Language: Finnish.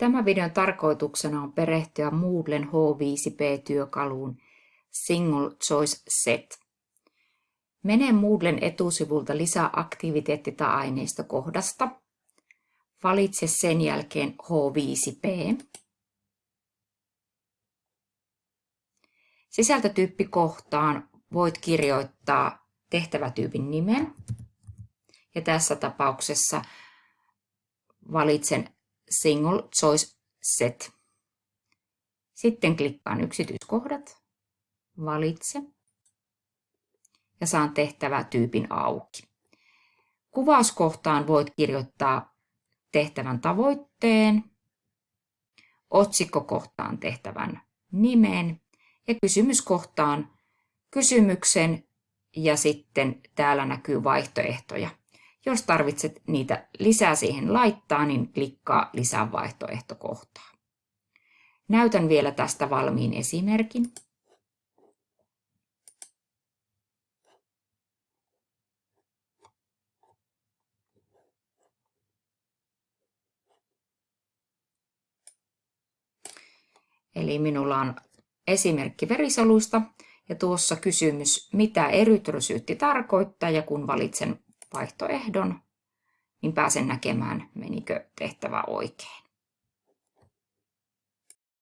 Tämän videon tarkoituksena on perehtyä Moodlen H5P-työkaluun Single Choice Set. Mene Moodlen etusivulta lisää aktiviteetti- tai aineistokohdasta. Valitse sen jälkeen H5P. Sisältötyyppikohtaan voit kirjoittaa tehtävätyypin nimen. Ja tässä tapauksessa valitsen Single Choice Set. Sitten klikkaan yksityiskohdat, valitse ja saan tehtävätyypin auki. Kuvauskohtaan voit kirjoittaa tehtävän tavoitteen, otsikkokohtaan tehtävän nimen ja kysymyskohtaan kysymyksen ja sitten täällä näkyy vaihtoehtoja. Jos tarvitset niitä lisää siihen laittaa, niin klikkaa lisää vaihtoehtokohtaa. Näytän vielä tästä valmiin esimerkin. Eli minulla on esimerkki verisoluista ja tuossa kysymys, mitä erytrosyytti tarkoittaa ja kun valitsen vaihtoehdon, niin pääsen näkemään, menikö tehtävä oikein.